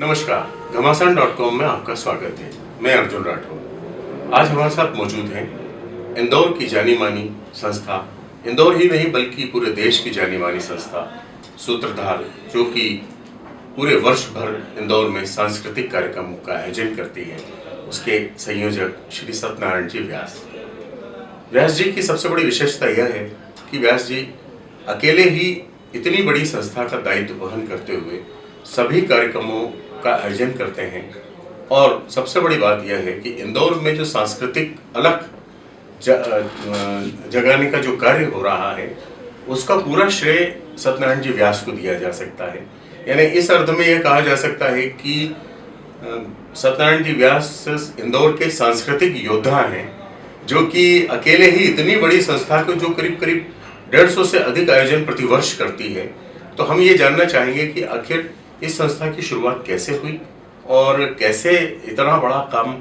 नमस्कार, घमासान dot com में आपका स्वागत है। मैं अर्जुन राठौर। आज हमारे साथ मौजूद हैं इंदौर की जानी मानी संस्था। इंदौर ही नहीं, बल्कि पूरे देश की जानी मानी संस्था। सूत्रधार, जो कि पूरे वर्ष भर इंदौर में सांस्कृतिक कार्यक्रमों का आयोजन करती है, उसके संयोजक श्री सत्यनारायण जी व्यास। व्यास जी की सबसे बड़ी विशेषता यह है कि व्यास जी अकेले ही इतनी बड़ी संस्था का दायित्व वहन करते हुए सभी कार्यक्रमों का आयोजन करते हैं। और सबसे बड़ी बात यह है कि इंदौर में जो सांस्कृतिक अलग जगाने का जो कार्य हो रहा है, उसका पूरा श्रेय सत्यनारायण जी व्यास को दिया जा सकता है। यानी इस अर्थ में यह कहा जा सकता है कि सत्यनारायण जी व्यास इंदौर के सांस्कृतिक योद्धा हैं, जो कि अकेले ही इतनी बड़ी संस्था को जो करीब करीब डेढ़ सौ अधिक आयोजन प्रतिवर्ष करती है। तो हम ये जानना चाहेंगे कि आखिर इस संस्था की शुरुआत कैसे हुई और कैसे इतना बड़ा काम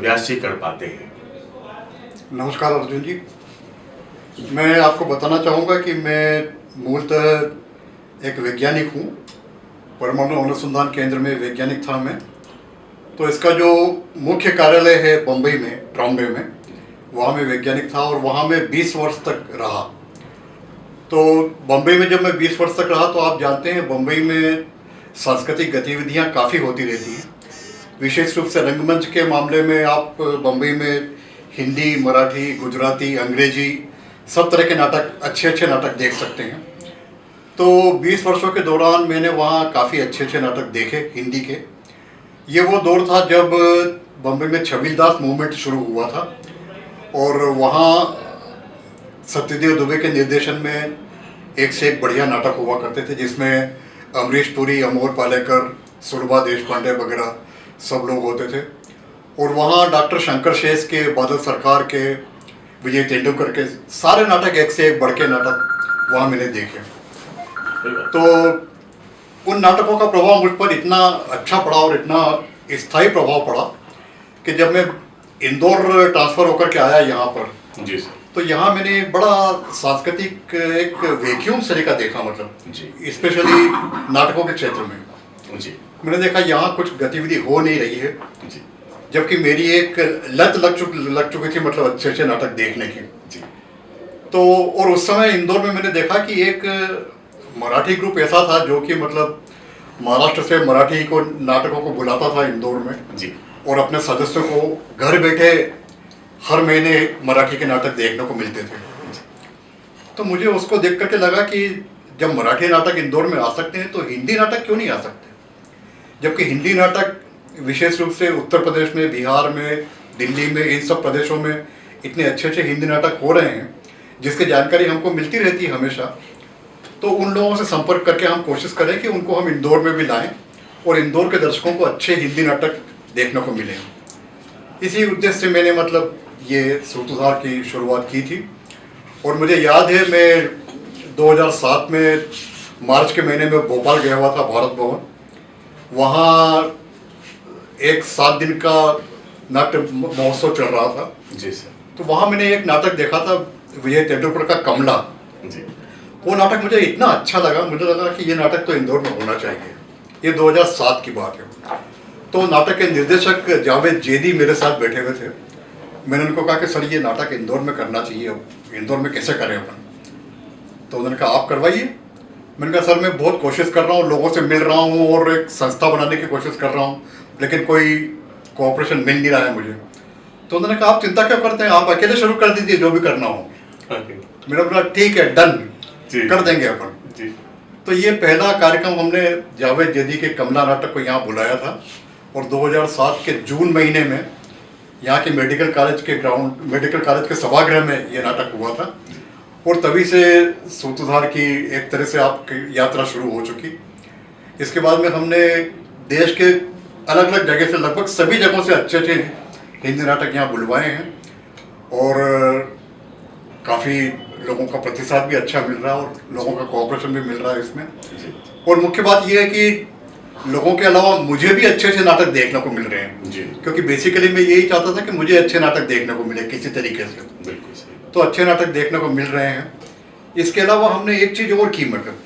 व्यास जी कर पाते हैं? नमस्कार अर्जुन जी। मैं आपको बताना चाहूँगा कि मैं मूलतः एक वैज्ञानिक हूँ, परमाणु अनुसंधान केंद्र में वैज्ञानिक था मैं। तो इसका जो मुख्य कार्यालय है बम्बई में, ट्रॉम्बे में, वहाँ मैं वैज्ञानिक था और वहाँ मैं 20 वर्ष तक रहा। तो बम्बई में जब मैं 20 वर्ष तक रहा तो आप जानते हैं बम्बई में सांस्कृतिक गतिविधियाँ काफ़ी होती रहती हैं। विशेष रूप से रंगमंच के मामले में आप बम्बई में हिंदी, मराठी, गुजराती, अंग्रेज़ी, सब तरह के नाटक अच्छे अच्छे नाटक देख सकते हैं। तो 20 वर्षों के दौरान मैंने वहाँ काफ़ी अच्छे अच्छे नाटक देखे, हिंदी के। ये वो दौर था जब बम्बई में छबीलदास मूवमेंट शुरू हुआ था और वहाँ सत्यदेव दुबे के निर्देशन में एक से एक बढ़िया नाटक हुआ करते थे, जिसमें अमरीश पुरी, अमोर पालेकर सुरभा देश पांडे वगैरह सब लोग होते थे। और वहाँ डॉक्टर शंकर शेष के, बादल सरकार के, विजय तेंदुलकर के सारे नाटक एक से एक बढ़ के नाटक वहाँ मैंने देखे। तो उन नाटकों का प्रभाव मुझ पर इतना अच्छा पड़ा और इतना स्थायी प्रभाव पड़ा कि जब मैं इंदौर ट्रांसफ़र होकर के आया यहाँ पर, जी सर। तो यहाँ मैंने बड़ा सांस्कृतिक एक वैक्यूम सलीका देखा मतलब जी। स्पेशली नाटकों के क्षेत्र में। जी। मैंने देखा यहाँ कुछ गतिविधि हो नहीं रही है। जी। जबकि मेरी एक लत लग चुक लग चुकी थी मतलब अच्छे अच्छे नाटक देखने की। जी। तो और उस समय इंदौर में मैंने देखा कि एक मराठी ग्रुप ऐसा था जो कि मतलब महाराष्ट्र से मराठी को नाटकों को बुलाता था इंदौर में। जी। और अपने सदस्यों को घर बैठे हर महीने मराठी के नाटक देखने को मिलते थे। तो मुझे उसको देख करके लगा कि जब मराठी नाटक इंदौर में आ सकते हैं तो हिंदी नाटक क्यों नहीं आ सकते? जबकि हिंदी नाटक विशेष रूप से उत्तर प्रदेश में, बिहार में, दिल्ली में, इन सब प्रदेशों में इतने अच्छे अच्छे हिंदी नाटक हो रहे हैं, जिसकी जानकारी हमको मिलती रहती है हमेशा। तो उन लोगों से संपर्क करके हम कोशिश करें कि उनको हम इंदौर में भी लाएँ और इंदौर के दर्शकों को अच्छे हिंदी नाटक देखने को मिले। इसी उद्देश्य से मैंने मतलब ये सूत्रधार की शुरुआत की थी। और मुझे याद है मैं 2007 में मार्च के महीने में भोपाल गया हुआ था भारत भवन। वहाँ एक सात दिन का नाट्य महोत्सव चल रहा था। जी सर। तो वहाँ मैंने एक नाटक देखा था विजय तेंदुलकर का कमला। जी। वो नाटक मुझे इतना अच्छा लगा मुझे लगा कि ये नाटक तो इंदौर में होना चाहिए। ये 2007 की बात है। तो नाटक के निर्देशक जावेद जेदी मेरे साथ बैठे हुए थे। मैंने उनको कहा कि सर ये नाटक इंदौर में करना चाहिए अब इंदौर में कैसे करें अपन? तो उन्होंने कहा आप करवाइए। मैंने कहा सर मैं बहुत कोशिश कर रहा हूँ लोगों से मिल रहा हूँ और एक संस्था बनाने की कोशिश कर रहा हूँ लेकिन कोई कोऑपरेशन मिल नहीं रहा है मुझे। तो उन्होंने कहा आप चिंता क्यों करते हैं? आप अकेले शुरू कर दीजिए जो भी करना हो। मेरा बोला ठीक है डन कर देंगे अपन। जी। तो ये पहला कार्यक्रम हमने जावेद जदी के कमला नाटक को यहाँ बुलाया था और 2007 के जून महीने में यहाँ के मेडिकल कॉलेज के ग्राउंड मेडिकल कॉलेज के सभागृह में ये नाटक हुआ था। और तभी से सूत्रधार की एक तरह से आपकी यात्रा शुरू हो चुकी। इसके बाद में हमने देश के अलग अलग जगह से लगभग सभी जगहों से अच्छे अच्छे हिंदी नाटक यहाँ बुलवाए हैं। और काफ़ी लोगों का प्रतिसाद भी अच्छा मिल रहा है और लोगों का कोऑपरेशन भी मिल रहा है इसमें। और मुख्य बात यह है कि लोगों के अलावा मुझे भी अच्छे अच्छे नाटक देखने को मिल रहे हैं। जी। क्योंकि बेसिकली मैं यही चाहता था कि मुझे अच्छे नाटक देखने को मिले किसी तरीके से। बिल्कुल तो अच्छे नाटक देखने को मिल रहे हैं। इसके अलावा हमने एक चीज़ और की मतलब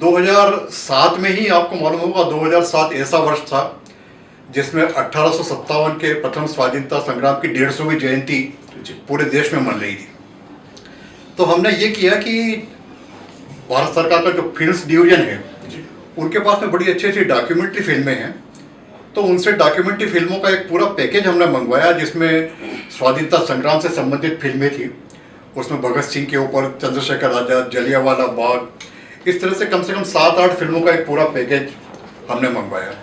2007 में ही आपको मालूम होगा 2007 ऐसा वर्ष था जिसमें अठारह सौ सत्तावन के प्रथम स्वाधीनता संग्राम की डेढ़ सौवीं जयंती पूरे देश में मन रही थी। तो हमने ये किया कि भारत सरकार का जो फ़िल्म डिवीज़न है उनके पास में बड़ी अच्छी अच्छी डॉक्यूमेंट्री फ़िल्में हैं। तो उनसे डॉक्यूमेंट्री फ़िल्मों का एक पूरा पैकेज हमने मंगवाया जिसमें स्वाधीनता संग्राम से संबंधित फ़िल्में थी। उसमें भगत सिंह के ऊपर चंद्रशेखर आज़ाद जलियावाला बाग इस तरह से कम से कम सात आठ फ़िल्मों का एक पूरा पैकेज हमने मंगवाया।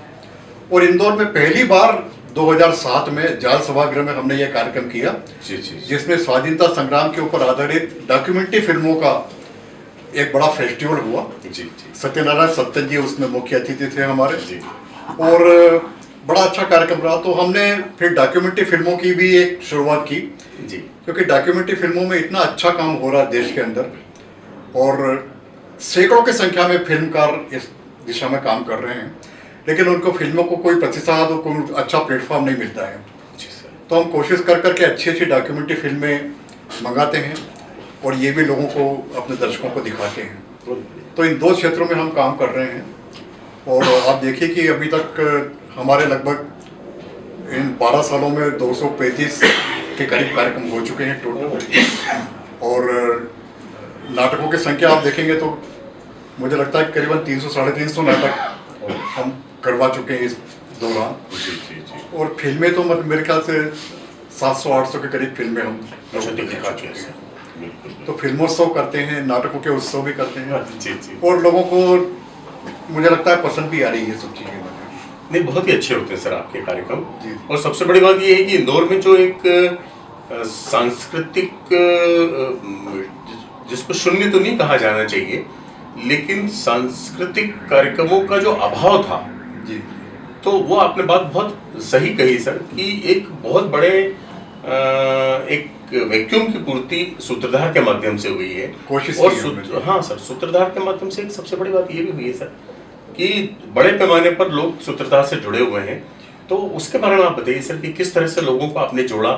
और इंदौर में पहली बार 2007 में जाल सभागृह में हमने यह कार्यक्रम किया जी जी जी। जिसमें स्वाधीनता संग्राम के ऊपर आधारित डॉक्यूमेंट्री फ़िल्मों का एक बड़ा फेस्टिवल हुआ। जी जी। सत्यनारायण सत्तन जी उसमें मुख्य अतिथि थे हमारे। जी। और बड़ा अच्छा कार्यक्रम रहा। तो हमने फिर डॉक्यूमेंट्री फ़िल्मों की भी एक शुरुआत की। जी। क्योंकि डॉक्यूमेंट्री फ़िल्मों में इतना अच्छा काम हो रहा है देश के अंदर। और सैकड़ों की संख्या में फिल्मकार इस दिशा में काम कर रहे हैं। लेकिन उनको फ़िल्मों को कोई प्रतिसाद और कोई अच्छा प्लेटफॉर्म नहीं मिलता है। जी सर। तो हम कोशिश कर करके अच्छी अच्छी डॉक्यूमेंट्री फ़िल्में मंगाते हैं। और ये भी लोगों को अपने दर्शकों को दिखाते हैं। तो इन दो क्षेत्रों में हम काम कर रहे हैं। और आप देखिए कि अभी तक हमारे लगभग इन 12 सालों में 235 के करीब कार्यक्रम हो चुके हैं टोटल। और नाटकों की संख्या आप देखेंगे तो मुझे लगता है करीबन 300 साढ़े तीन सौ नाटक हम करवा चुके हैं इस दौरान। और फ़िल्में तो मतलब मेरे ख्याल से 700 800 के करीब फ़िल्में हम अच्छा लोगों को दिखा चुके हैं। तो फिल्मोत्सव करते हैं नाटकों के उत्सव भी करते हैं। जी जी। और लोगों को मुझे लगता है पसंद भी आ रही है सब चीज़ें। नहीं बहुत ही अच्छे होते हैं सर आपके कार्यक्रम। और सबसे बड़ी बात ये है कि इंदौर में जो एक सांस्कृतिक जिसको शून्य तो नहीं कहा जाना चाहिए लेकिन सांस्कृतिक कार्यक्रमों का जो अभाव था जी। तो वो आपने बात बहुत सही कही सर कि एक बहुत बड़े एक वैक्यूम की पूर्ति सूत्रधार के माध्यम से हुई है। कोशिश और सूत्र हाँ सर सूत्रधार के माध्यम से एक सबसे बड़ी बात ये भी हुई है सर कि बड़े पैमाने पर लोग सूत्रधार से जुड़े हुए हैं। तो उसके बारे में आप बताइए सर कि किस तरह से लोगों को आपने जोड़ा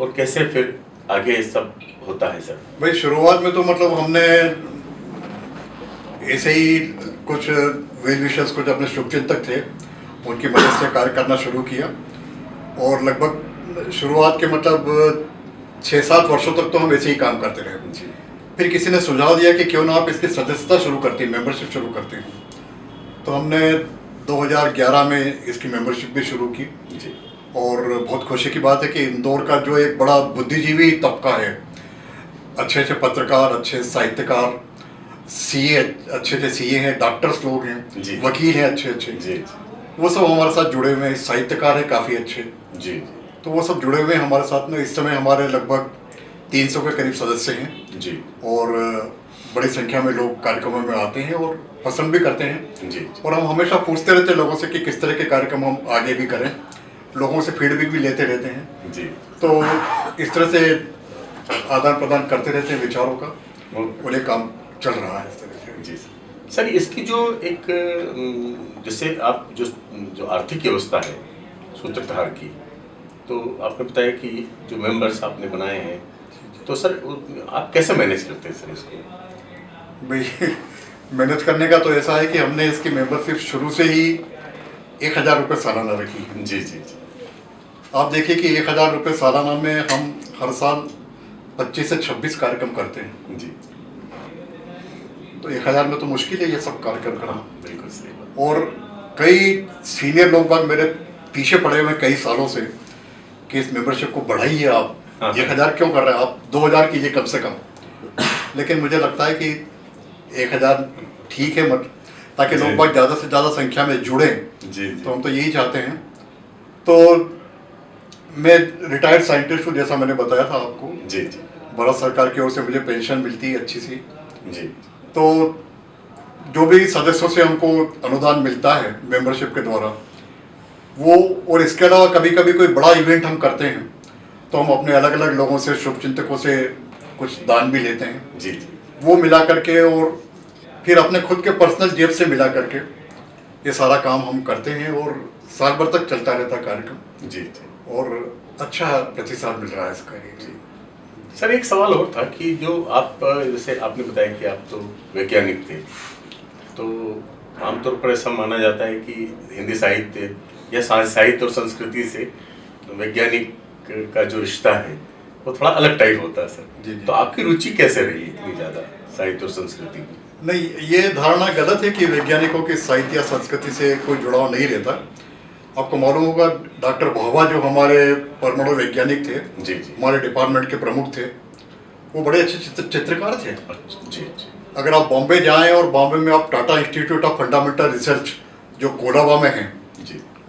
और कैसे फिर आगे सब होता है सर? भाई शुरुआत में तो मतलब हमने ऐसे ही कुछ वेल विशेष कुछ अपने शुभचिंतक थे उनकी मदद से कार्य करना शुरू किया। और लगभग शुरुआत के मतलब छः सात वर्षों तक तो हम ऐसे ही काम करते रहे जी फिर किसी ने सुझाव दिया कि क्यों ना आप इसकी सदस्यता शुरू करते हैं मेंबरशिप शुरू करते हैं। तो हमने 2011 में इसकी मेंबरशिप भी शुरू की। जी। और बहुत खुशी की बात है कि इंदौर का जो एक बड़ा बुद्धिजीवी तबका है अच्छे अच्छे पत्रकार अच्छे साहित्यकार सीए अच्छे अच्छे सीए हैं डॉक्टर्स लोग हैं वकील हैं अच्छे अच्छे। जी। वो सब हमारे साथ जुड़े हुए हैं साहित्यकार हैं काफ़ी अच्छे। जी। तो वो सब जुड़े हुए हैं हमारे साथ में। इस समय हमारे लगभग 300 के करीब सदस्य हैं। जी। और बड़ी संख्या में लोग कार्यक्रमों में आते हैं और पसंद भी करते हैं। जी। और हम हमेशा पूछते रहते हैं लोगों से कि किस तरह के कार्यक्रम हम आगे भी करें। लोगों से फीडबैक भी लेते रहते हैं। जी। तो इस तरह से आदान प्रदान करते रहते हैं विचारों का। और ये काम चल रहा है इस तरह से। जी। सर इसकी जो एक जैसे आप जो जो आर्थिक व्यवस्था है सूत्रधार की तो आपने बताया कि जो मेंबर्स आपने बनाए हैं तो सर आप कैसे मैनेज करते हैं सर इसको? भाई मैनेज करने का तो ऐसा है कि हमने इसकी मेंबरशिप शुरू से ही एक हज़ार रुपये सालाना रखी है। जी जी जी। आप देखिए कि एक हज़ार रुपये सालाना में हम हर साल पच्चीस से छब्बीस कार्यक्रम करते हैं। जी। तो एक हज़ार में तो मुश्किल है ये सब कार्यक्रम करना। बिल्कुल सही और कई सीनियर लोग बाग मेरे पीछे पड़े हुए हैं कई सालों से। कि इस मेंबरशिप को बढ़ाइए आप। हाँ। एक हज़ार क्यों कर रहे हैं? आप दो हज़ार कीजिए कम से कम। लेकिन मुझे लगता है कि एक हज़ार ठीक है मत ताकि लोग जी। बाग ज़्यादा से ज़्यादा संख्या में जुड़ें। जी तो हम तो यही चाहते हैं। तो मैं रिटायर्ड साइंटिस्ट हूँ जैसा मैंने बताया था आपको। जी जी। भारत सरकार की ओर से मुझे पेंशन मिलती है अच्छी सी। जी। तो जो भी सदस्यों से हमको अनुदान मिलता है मेंबरशिप के द्वारा वो और इसके अलावा कभी कभी कोई बड़ा इवेंट हम करते हैं तो हम अपने अलग अलग लोगों से शुभचिंतकों से कुछ दान भी लेते हैं। जी। जी वो मिला करके और फिर अपने खुद के पर्सनल जेब से मिला करके ये सारा काम हम करते हैं और साल भर तक चलता रहता कार्यक्रम। जी। जी और अच्छा प्रतिसाद मिल रहा है इसका जी। सर एक सवाल और था कि जो आप जैसे आपने बताया कि आप तो वैज्ञानिक थे तो आमतौर पर ऐसा माना जाता है कि हिंदी साहित्य या साहित्य और संस्कृति से वैज्ञानिक का जो रिश्ता है वो थोड़ा अलग टाइप होता है सर। जी। तो आपकी रुचि कैसे रही इतनी ज़्यादा साहित्य और संस्कृति में नहीं ये धारणा गलत है कि वैज्ञानिकों के साहित्य या संस्कृति से कोई जुड़ाव नहीं रहता। आपको मालूम होगा डॉक्टर भाभा जो हमारे परमाणु वैज्ञानिक थे जी जी। हमारे डिपार्टमेंट के प्रमुख थे वो बड़े अच्छे चित्र, चित्रकार थे। अच्छा, जी जी। अगर आप बॉम्बे जाएँ और बॉम्बे में आप Tata institute of fundamental research जो कोलाबा में है जी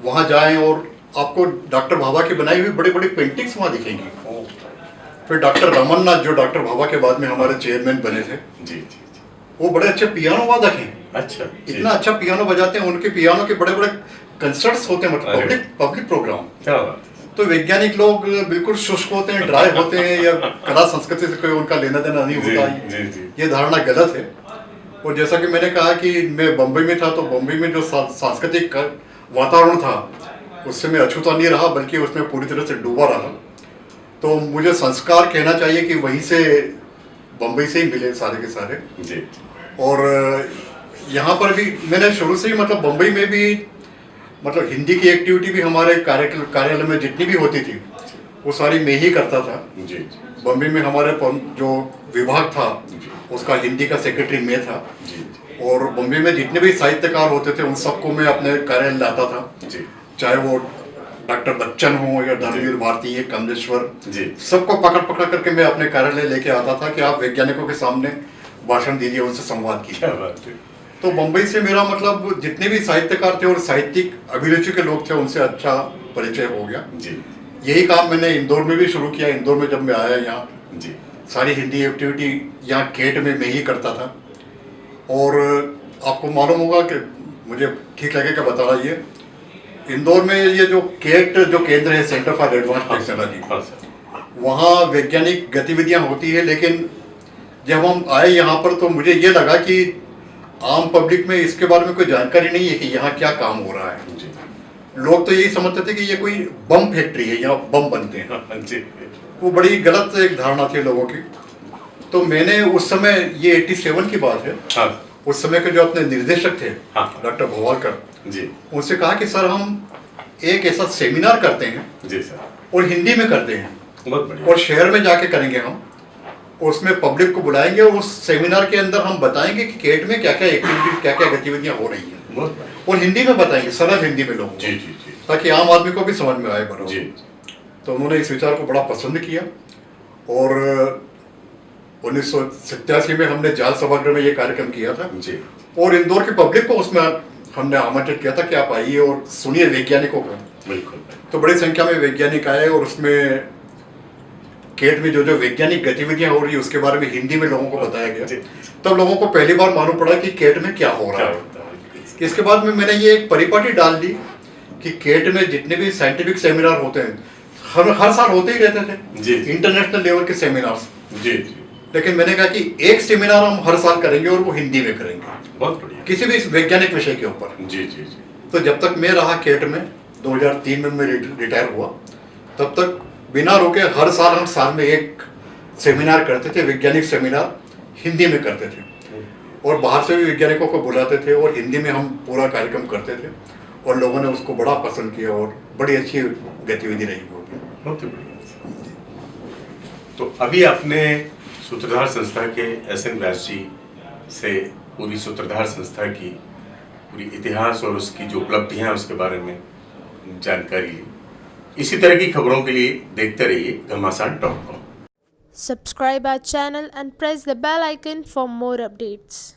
वहाँ जाएँ और आपको डॉक्टर भाभा की बनाई हुई बड़ी बड़ी पेंटिंग्स वहाँ दिखेंगी। फिर डॉक्टर रमन नाथ जो डॉक्टर भाभा के बाद में हमारे चेयरमैन बने थे जी जी वो बड़े अच्छे पियानो वादक हैं अच्छा इतना अच्छा पियानो बजाते हैं उनके पियानो के बड़े बड़े कंसर्ट्स होते हैं मतलब पब्लिक पब्लिक प्रोग्राम क्या तो वैज्ञानिक लोग बिल्कुल शुष्क होते हैं ड्राई होते हैं या कला संस्कृति से कोई उनका लेना देना नहीं होता। ये धारणा गलत है। और जैसा कि मैंने कहा कि मैं बम्बई में था तो बम्बई में जो सांस्कृतिक वातावरण था। उससे मैं अछूता नहीं रहा बल्कि उसमें पूरी तरह से डूबा रहा। तो मुझे संस्कार कहना चाहिए कि वहीं से बम्बई से ही मिले सारे के सारे। जी। और यहाँ पर भी मैंने शुरू से ही मतलब बम्बई में भी मतलब हिंदी की एक्टिविटी भी हमारे कार्य कार्यालय में जितनी भी होती थी वो सारी मैं ही करता था। जी। बम्बई में हमारे जो विभाग था उसका हिंदी का सेक्रेटरी मैं था। जी। और बम्बई में जितने भी साहित्यकार होते थे उन सबको मैं अपने कार्यालय लाता था। जी। चाहे वो डॉक्टर बच्चन हो या धर्मवीर भारती है कमलेश्वर जी। सबको पकड़ पकड़ करके मैं अपने कार्यालय लेके आता था कि आप वैज्ञानिकों के सामने भाषण दीजिए उनसे संवाद कीजिए। तो बम्बई से मेरा मतलब जितने भी साहित्यकार थे और साहित्यिक अभिरुचि के लोग थे उनसे अच्छा परिचय हो गया। जी। यही काम मैंने इंदौर में भी शुरू किया। इंदौर में जब मैं आया यहाँ जी। सारी हिंदी एक्टिविटी यहाँ केट में मैं ही करता था। और आपको मालूम होगा कि मुझे ठीक लगेगा बता रहा ये इंदौर में ये जो केट जो केंद्र है सेंटर फॉर एडवांस टेक्नोलॉजी वहाँ वैज्ञानिक गतिविधियाँ होती है लेकिन जब हम आए यहाँ पर तो मुझे ये लगा कि आम पब्लिक में इसके बारे में कोई जानकारी नहीं है कि यहाँ क्या काम हो रहा है। लोग तो यही समझते थे कि ये कोई बम फैक्ट्री है यहाँ बम बनते हैं। हाँ, जी। वो बड़ी गलत एक धारणा थी लोगों की। तो मैंने उस समय ये 87 की बात है हाँ। उस समय के जो अपने निर्देशक थे हाँ। डॉक्टर भोवालकर जी। उनसे कहा कि सर हम एक ऐसा सेमिनार करते हैं जी सर। और हिंदी में करते हैं बहुत बढ़िया। और शहर में जाके करेंगे हम उसमें पब्लिक को बुलाएँगे और उस सेमिनार के अंदर हम बताएँगे कि केट में क्या क्या एक्टिविटीज़ क्या क्या गतिविधियाँ हो रही हैं। और हिंदी में बताएँगे सरल हिंदी में लोग जी जी जी। ताकि आम आदमी को भी समझ में आए बराबर जी। तो उन्होंने इस विचार को बड़ा पसंद किया और उन्नीस में हमने जाल सभागृह में ये कार्यक्रम किया था। जी। और इंदौर की पब्लिक को उसमें हमने आमंत्रित किया था कि आप आइए और सुनिए वैज्ञानिकों को। बिल्कुल। तो बड़ी संख्या में वैज्ञानिक आए और उसमें केट में जो जो वैज्ञानिक गतिविधियाँ हो रही है उसके बारे में हिंदी में लोगों को बताया गया। तब लोगों को पहली बार मालूम पड़ा कि केट में क्या हो रहा है। इसके बाद में मैंने ये एक परिपाटी डाल दी कि केट में जितने भी साइंटिफिक सेमिनार होते हैं हर हर साल होते ही रहते थे। जी। इंटरनेशनल लेवल के सेमिनार्स जी। लेकिन मैंने कहा कि एक सेमिनार हम हर साल करेंगे और वो हिंदी में करेंगे। बहुत बढ़िया। किसी भी इस वैज्ञानिक विषय के ऊपर। जी जी जी। तो जब तक मैं रहा केट में 2003 में मैं रिटायर हुआ तब तक बिना रुके हर साल हम साल में एक सेमिनार करते थे वैज्ञानिक सेमिनार हिंदी में करते थे। और बाहर से भी वैज्ञानिकों को बुलाते थे और हिंदी में हम पूरा कार्यक्रम करते थे और लोगों ने उसको बड़ा पसंद किया और बड़ी अच्छी गतिविधि रही ही बढ़िया। तो अभी आपने सूत्रधार संस्था के एस एन व्यास जी से पूरी सूत्रधार संस्था की पूरी इतिहास और उसकी जो उपलब्धियाँ उसके बारे में जानकारी ली इसी तरह की खबरों के लिए देखते रहिए Ghamasan dot com Subscribe our channel and press the bell icon for more updates.